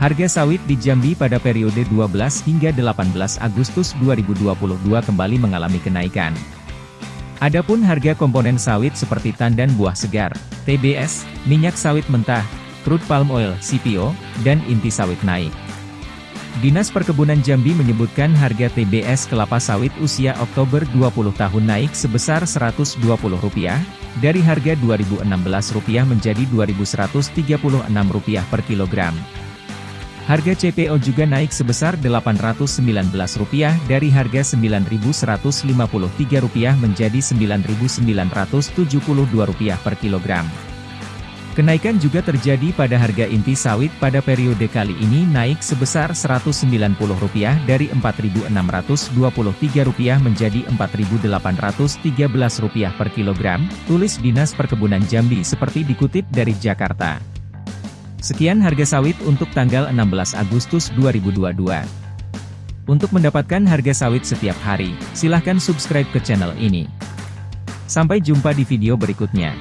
Harga sawit di Jambi pada periode 12 hingga 18 Agustus 2022 kembali mengalami kenaikan. Adapun harga komponen sawit seperti tandan buah segar, TBS, minyak sawit mentah, crude palm oil, CPO, dan inti sawit naik. Dinas Perkebunan Jambi menyebutkan harga TBS kelapa sawit usia Oktober 20 tahun naik sebesar Rp120, dari harga Rp2.016 menjadi Rp2.136 per kilogram. Harga CPO juga naik sebesar Rp819 dari harga Rp9.153 menjadi Rp9.972 per kilogram. Kenaikan juga terjadi pada harga inti sawit pada periode kali ini naik sebesar Rp190 dari Rp4.623 menjadi Rp4.813 per kilogram, tulis Dinas Perkebunan Jambi seperti dikutip dari Jakarta. Sekian harga sawit untuk tanggal 16 Agustus 2022. Untuk mendapatkan harga sawit setiap hari, silahkan subscribe ke channel ini. Sampai jumpa di video berikutnya.